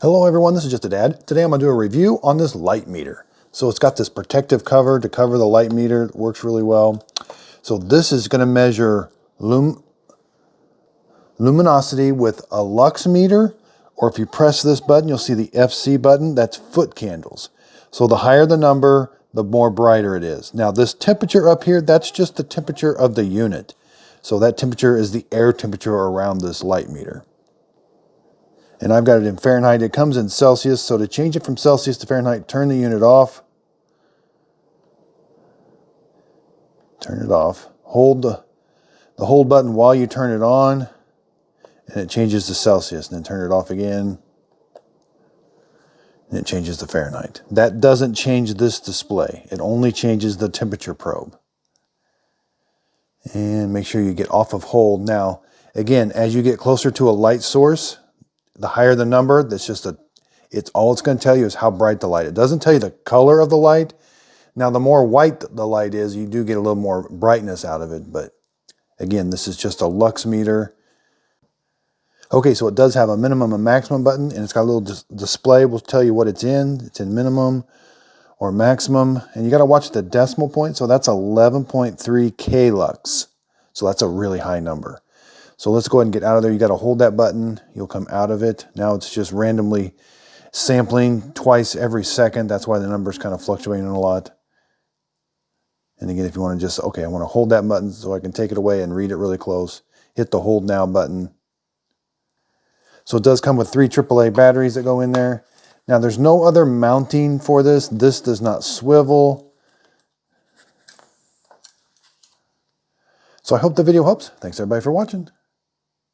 Hello everyone, this is Just a Dad. Today I'm going to do a review on this light meter. So it's got this protective cover to cover the light meter. It works really well. So this is going to measure lum luminosity with a lux meter, or if you press this button, you'll see the FC button. That's foot candles. So the higher the number, the more brighter it is. Now this temperature up here, that's just the temperature of the unit. So that temperature is the air temperature around this light meter and I've got it in Fahrenheit. It comes in Celsius, so to change it from Celsius to Fahrenheit, turn the unit off. Turn it off. Hold the, the hold button while you turn it on, and it changes to Celsius. And then turn it off again, and it changes to Fahrenheit. That doesn't change this display. It only changes the temperature probe. And make sure you get off of hold. Now, again, as you get closer to a light source, the higher the number, that's just a, it's all it's going to tell you is how bright the light. It doesn't tell you the color of the light. Now, the more white the light is, you do get a little more brightness out of it. But again, this is just a lux meter. Okay, so it does have a minimum and maximum button, and it's got a little dis display. will tell you what it's in. It's in minimum or maximum, and you got to watch the decimal point. So that's 11.3 K lux. So that's a really high number. So let's go ahead and get out of there. You got to hold that button. You'll come out of it. Now it's just randomly sampling twice every second. That's why the number's kind of fluctuating a lot. And again, if you want to just, okay, I want to hold that button so I can take it away and read it really close. Hit the hold now button. So it does come with three AAA batteries that go in there. Now there's no other mounting for this. This does not swivel. So I hope the video helps. Thanks everybody for watching.